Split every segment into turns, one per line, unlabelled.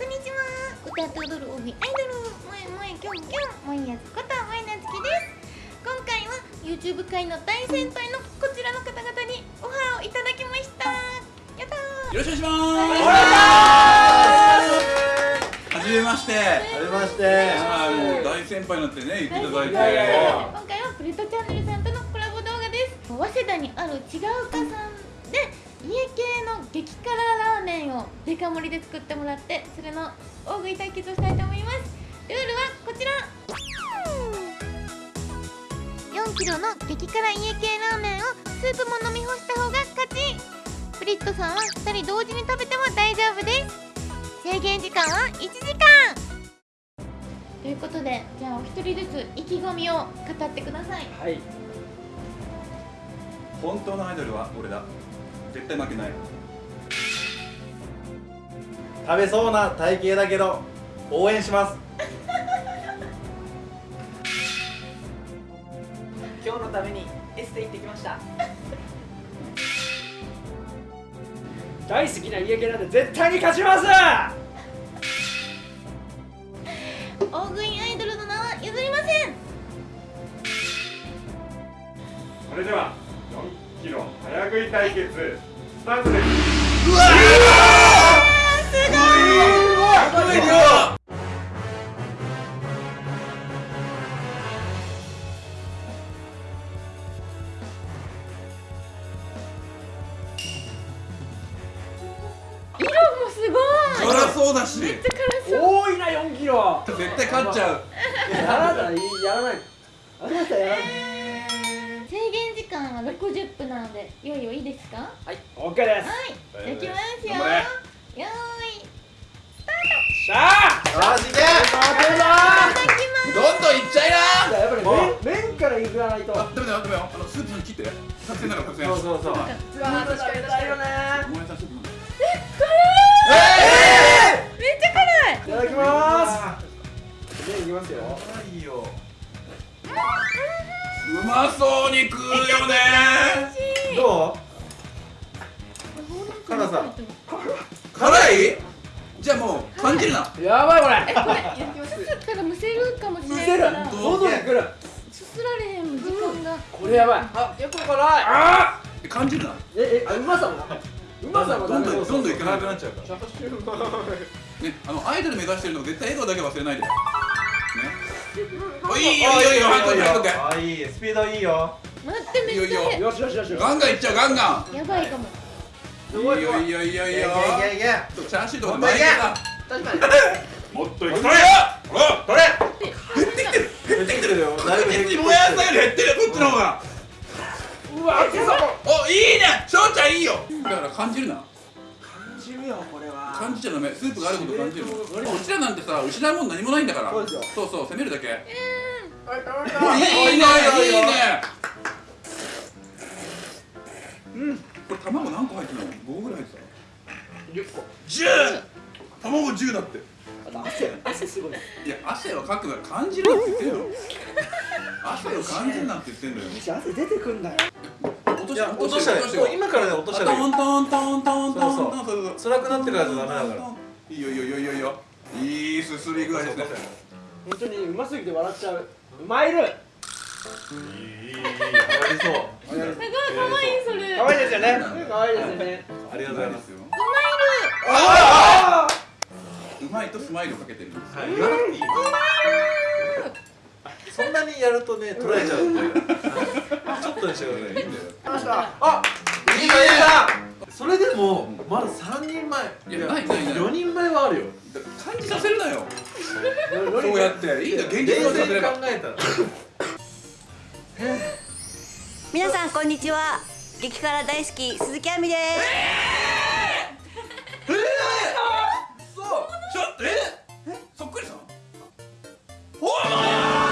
こんにちは。歌って踊る大食いアイドル萌え萌えキョンキョン萌えやつこと萌えなつきです。今回は YouTube 界の大先輩のこちらの方々にオファーをいただきました。やったー
よろしくお願いします。はじめまして
はじめまして。
はい大先輩になってね言っていただいて。
今回はプレットチャンネルさんとのコラボ動画です。早稲田にある違うかさんで家系の激辛ラーメンをデカ盛りで作ってもらってそれの大食い対決をしたいと思います。ルールはこちら。4キロの激辛家系ラーメンをスープも飲み干した方が勝ち。プリットさんは2人同時に食べても大丈夫です。制限時間は1時間。ということでじゃあお一人ずつ意気込みを語ってください。
はい。
本当のアイドルは俺だ。絶対負けない。
食べそうな体型だけど応援します。
今日のためにエステ行ってきました。大好きな家系なんで絶対に勝ちます
対決。スタートです。
すごい量
色もすごい。
辛そうだし。
めっちゃ辛そう。
多いな4キロ。
絶対勝っちゃう。
あなたやらない。あなたやらない
50分なのでよいよいいですか？は
い OK です。
はいできますよ。
よーい
スター！ト
しゃあ
よしいけ
どんどんいっちゃいな！
やっぱり麺麺からいらないと。
あ、でもだダメだあのスープに切って。作戦なら作戦
そうそうそう。
わー確かに確いよね
ごめんなさいスープえい。えー、
めっちゃ辛い。
い。ただきます麺い。きますよ
辛い。よ。
うんまそうに食うよね。
ど辛さ。
辛い？じゃあもう感じるな。
やばいこれ。
えこれすすったらむせるかもしれ
むせる
ないから
喉にくる。
すすられへん時間が。
これやばい。あ結構辛い。あ
感じるな
ええあうまさも？うまさも
どんどんどんどんいかな
辛
くなっちゃう
から。
ねあのアイドル目指してるの絶対笑顔だけ忘れないで。ねおいいよ。いいよ。いい
スピードいいよ。
待ってめっちゃ
いいよ。
しよしよし
ガンガンいっちゃうガンガン。
やばいかも。
すごい
いいよいいよいいよ。いいチャーシューとか巻いてさ
確かに。
もっといく
それよほら
取れ減ってきてる。減ってきてるよだいぶ減ってきてる。
もやさんより減ってるよこっちの方が。
うわ熱そう
おいいね。翔ちゃんいいよ。だから感じるな。
感じるよこれは。
感じちゃダメ。スープがあること感じる。の。うちらなんてさ失うもん何もないんだから。
そう
そう攻めるだけ。
はい食べ
おいいねいいね。
うん。
これ卵何個入ってるの？5ぐらい入って
10個。
た 10! 卵10だって。
汗。汗すごい。
いや汗をかくなら感じるなって言ってるよ汗を感じるなって言ってんだよ。
汗出てくんだよ。
落と
いや落としたら今からね落としたらいい
トントントントントントンそうそう
辛くなってからじゃダメだから
いいよいいよいいよいいよいいよいいすすり具合ですね
本当にうますぎて笑っちゃううまいる
いいいいいい上がりそう
すごい可愛いそれ
可愛いですよね可愛いですよね
ありがとうございます
よ
あ
うまいとスマイルをかけてるんです
はい言わなくていいそんなにやるとね取られちゃうんでちょっとにしてください
いいんだよ
あ
いいかいいかそれでもまだ3人前
いやないないない
4人前はあるよ
感じさせるなよ
そ
うやっていいんだ現実をさせ
静に
れば
考えたら
皆さんこんにちは激辛大好き鈴木亜美です
そうちょっとええそっくりさんほち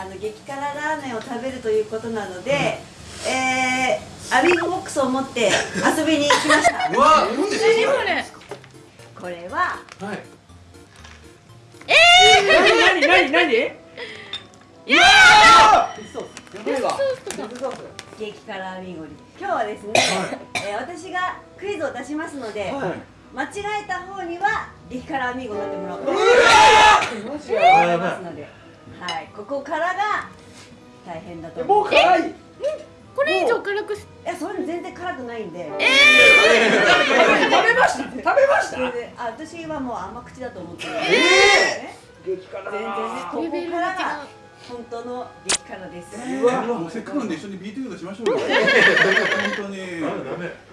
あの激辛ラーメンを食べるということなので、えー、アミーゴボックスを持って遊びに来ました。
うわ
何ですか
これは、
はい、ええー、
何何何何？
いや
激辛アミゴリ今日はですね、はい、えー、私がクイズを出しますので、
はい、
間違えた方には激辛アミゴになってもらおうと思いますので。はいここからが大変だと思う
もう辛い、
これ以上辛く
いやそれ全然辛くないんでええー、
食べました食べました
あ私はもう甘口だと思ってるええー、
激辛
全然ねここからが本当の激辛です。
うわ、せっかくなんで一緒にビートヨガしましょう。本当に。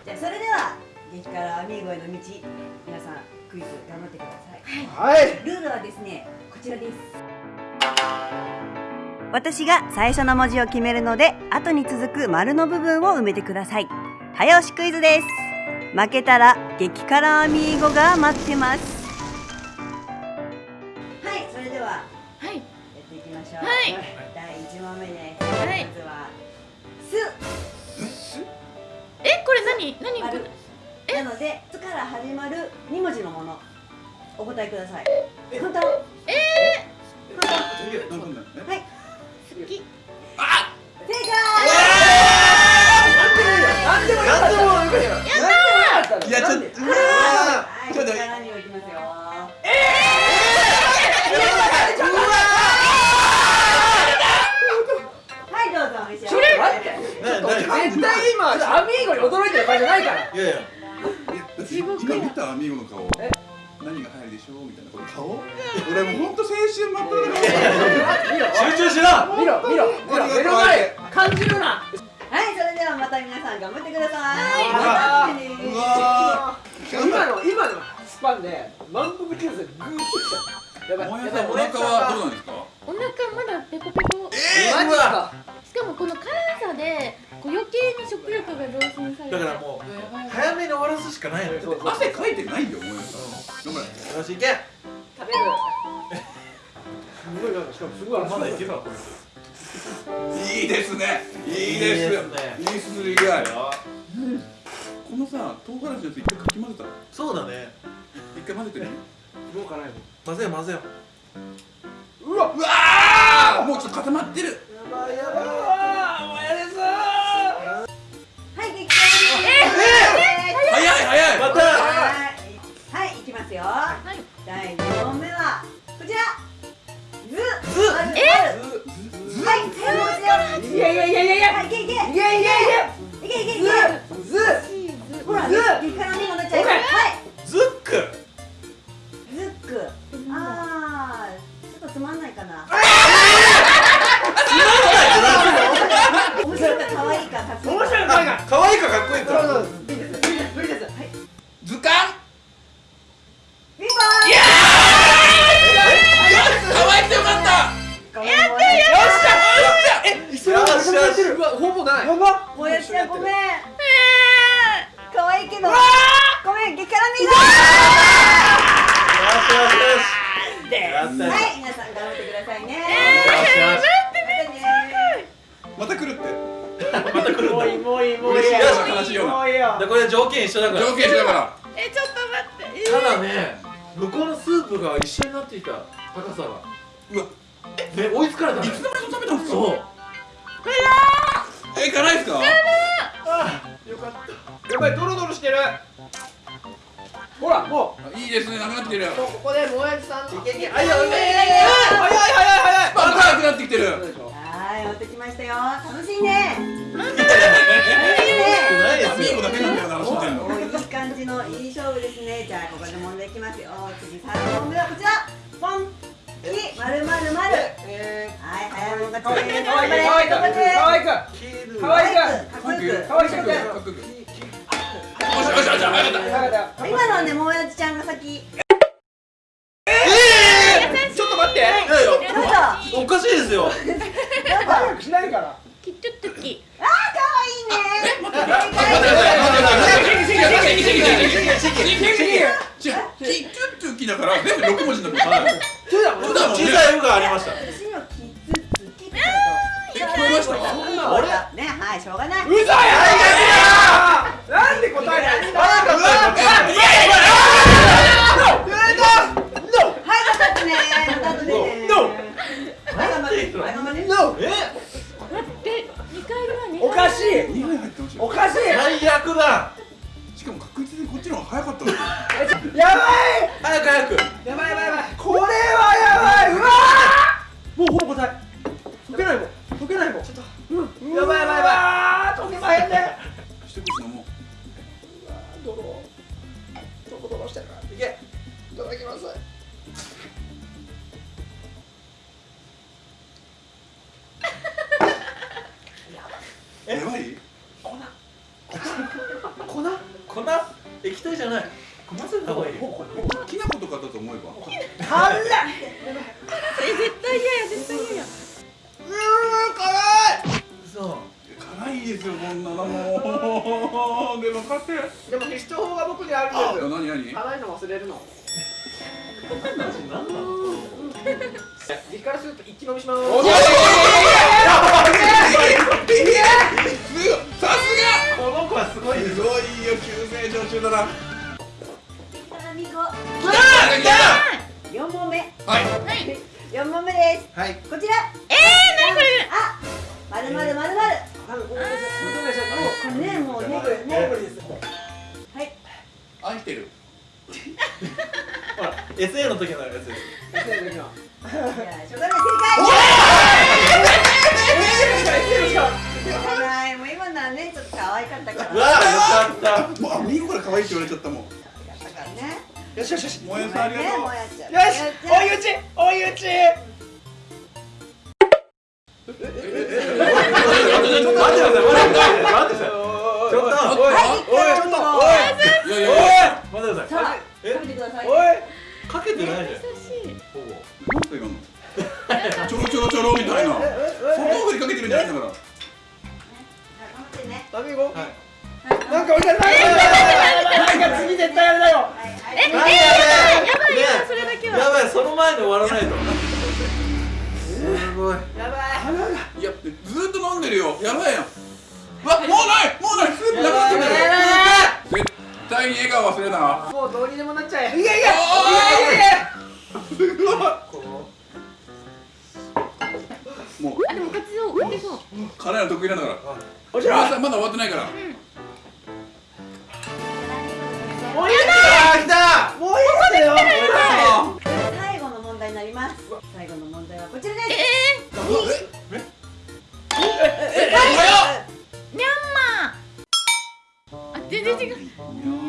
じゃあそれでは激辛アミーゴへの道、皆さんクイズ頑張ってください。
はい。
ルールはですね、こちらです。私が最初の文字を決めるので後に続く丸の部分を埋めてください。早押しクイズです。負けたら激辛アミーゴが待ってます。はいそれでは
はい。
やっていきましょう。
はい。
第一問目です。
はい。
まずはす。
すえこれ何何
丸。なので「す」から始まる二文字のもの。お答えください。簡単。
え
え？ー、簡単。
はい。
きあ
正解
でもでも
い
何いい
絶対今アミーゴに驚いてる場合じゃないから。
いやいや。
見たアミーゴの顔。
え？
しようみたいな。こ顔俺もうほんと青春
集中しろ
見ろ見ろ見ろ目の前。感じるな。
はいそれではまた皆さん頑張ってください。
は
い、ま、
今の今のスパンで満腹中枢グーッときた。やばい。
や
ばい。
お腹はどうなんですか？
お腹まだペコペコ。
えー、
マジか。
しかもこの辛さでこう余計に食欲が増進されて。
だからもう早めに終わらすしかないのよ。
汗かいてないよ。
姐姐るん
だ。
もういいもう
い
い
もういい。
しい
や
悲しいよな。
これ条件一緒だから。
条件一緒だから。
えちょっと待って、
ただね向こうのスープが一緒になっていた高さが
うわ。
え追いつかれたね
いつの間に食べたんですか？
そう。
え辛いですか？
あよかった。やばいドロドロしてる。ほら。も
う。いいですねなくなってきてるも
うここでもやじさんいけいけ
早い早い早い
早い早い早い。
またなくなってきてる。
はいやってきましたよ。楽しいね。感じのいい勝負ですね。じゃここで問題きますよ。次問こちら。ポン。はい、早。今のね、もやちゃんが先。
ええ、ちょっと待って。
おかしいですよ。
早くしないから。
キトゥトゥキ
あーかわいいね
待って待ってら全部6文って
だもん
小「」ありました
私今キって
え
はいしょがな
うわっ
い、またね、
え？
かしい。
2杯入ってほしい。
おかしい。
最悪だ。
しかも確実にこっちの方が早かったんですよ
やば
辛っ
絶対嫌や絶対嫌や。
嘘。
辛いですよこんなのもう。でも勝て
でも必勝法が僕にあるんですよ。
何何？
辛いの忘れるの。
何なの
激辛スープ一気飲みします。
おいやいやいやいやいや。さす
この子はすごいす
ごいよ急成長中だなはい。
四問目です。
はい。
こちら。
えー、なにこれ。
あまるまるまるまる。これねもうね
もうね。無理です
はい。
愛してる。
ほら SA の時のやつです。
先生の時は
じゃあしょうがない正解。しょうがないもう今のはねちょっと可愛かったから
うわよかった
もうあミコから可愛いって言われちゃったもん
やったからね
よしよしよし。
萌えさんありがとう
ねもうやっちゃう。
よし追い打ち。追い打ち。
待ってください待ってください待ってくださいちょっと
はい
おいちょっい
てください
さあ
え
食べてください
おい
かけてないじゃん
今のちょろちょろちょろみたいな外振りかけてるんじゃないんだから
頑張ってね
食べ行こう
はい
なんか置いてあるなんか次絶対あれだよ
え、えー、やばい
ね
やばいそれだけは。
やばいその前に終わらないと。すごい。
やばい。
いやずーっと飲んでるよ。やばいやん。うわもうないもうないスープなくなってんだよ絶対に笑顔忘れな。
もうどうにでもなっちゃえ。いやいやい
やいやいや。
この
も
あ、でも勝ちそう勝てそう。
う辛いの得意なんだから。まだ終わってないから
もういいですよ来たもういいですよ
最後の問題になります最後の問題はこちらです
え
え
ー、ミャンマーあ、全然違う
じゃあ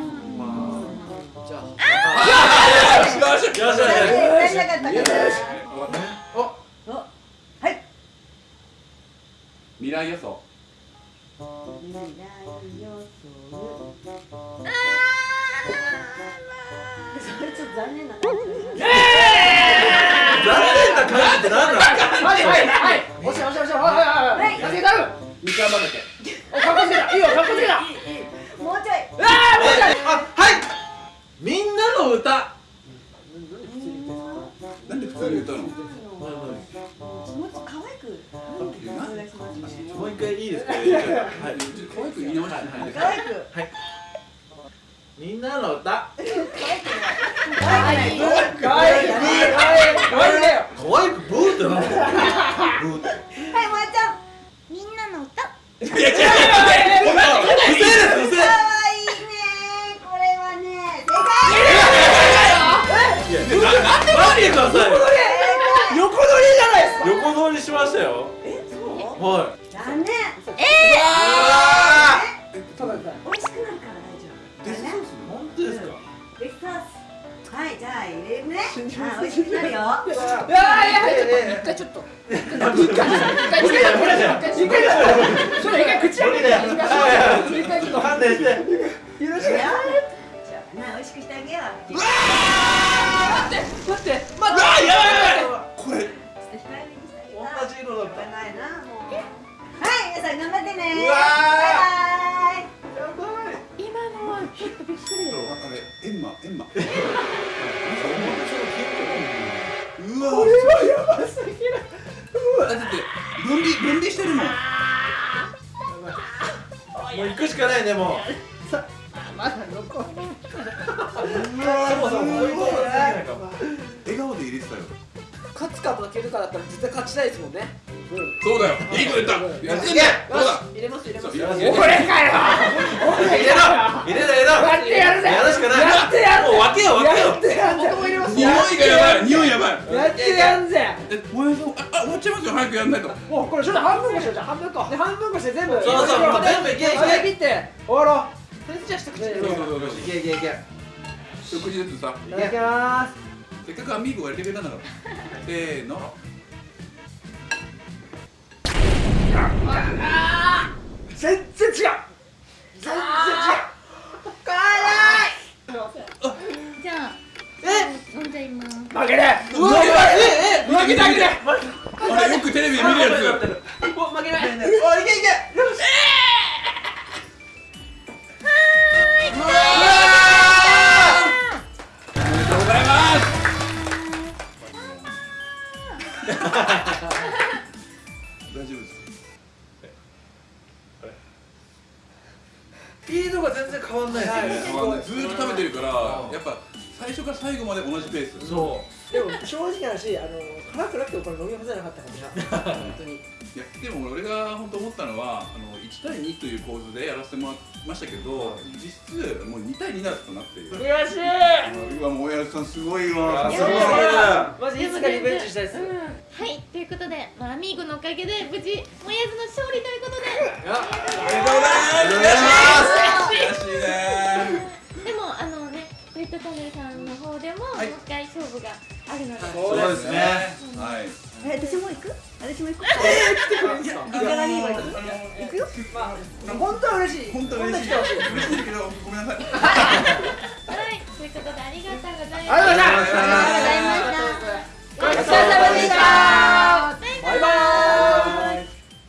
はい。残念。
あ
た
だただ
美味しくなるから大丈夫。
デスソース
本当ですか？
デスソースはいじゃあ入れるねあ美味しくなるよ。
いやいやいや一回ちょっと一回一回一回一回一回それ一回口開けて。一回ちょっと
勘弁して
許して
じゃあな美味しくしてあげよう
待って待って待って
あやばいやばいこれ
同じ色だった
ないなもうはい皆さん頑張ってね。
うわ
バイバイ。
今のはちょっとびっくり
あれエンマ。エンマ。うわ
これはやばすぎる
だって分離分離してるもん。
もう行くしかないねもう。
まだ残る。
そもそもこういうことができないかも
笑顔で入れてたよ
勝つか負けるかだったら絶対勝ちたいですもんね。
そうだよ。いいこと言った。やってんだよ。そうだ？
入れます入れます。俺かよ。
入れろ。入れろ入れろ。
やってやるぜ
やるしかない
やってやるぜ。
もう分けよ分けよ
やってやんぜ。もう入れます
匂いがやばい。匂いやばい。
やってやんぜ。
えもうああ終わっちゃいますよ。早くやんないと。
もうこれちょっと半分こしよ。うじゃあ半分こで半分こして全部。
そうそう。全部いけいけ。
はい切って。終わろう。とりあえずじゃあ一口でい
そうそうそうそう。
いけいけいけ。
一口ずつさ。
ただきます
せっかくアミーゴが入れてくれたんだからせーの。
全然違う。全然違う。
じゃあ飲んじゃいます
負ける
うわええ
見て見てあれよくテレビで見るやつ。
負けない。
おいけいけ
大丈夫です。
スピードが全然変わんないですよね。
ずーっと食べてるからやっぱ最初から最後まで同じペース。
そ
でも正直な話あの辛くなくてもこれ飲み干せなかったかもしれない。本当に
いやでも俺が本当思ったのはあの1対2という構図でやらせてもらいましたけど実質もう2対2だとなっている
悔しい。
今もう親父さんすごいわ。
う
すごい。
マジいつかリベンジしたいです
うん。はいということで、まあ、アミーゴのおかげで無事もやずの勝利ということで。
おめでとうございます。悔しいね。
でもあのねレッドチャンネルさんの方でも、
はい。
もう一回勝負があるので、
そうですね。はい
え私も行く？私も行く。行か？ないは行く？行くよ。
本当は嬉しい。
本当は嬉しい。嬉しいけどごめんなさい。
はいということでありがとうございました。
ありがとうございました。ごちそうさまでした。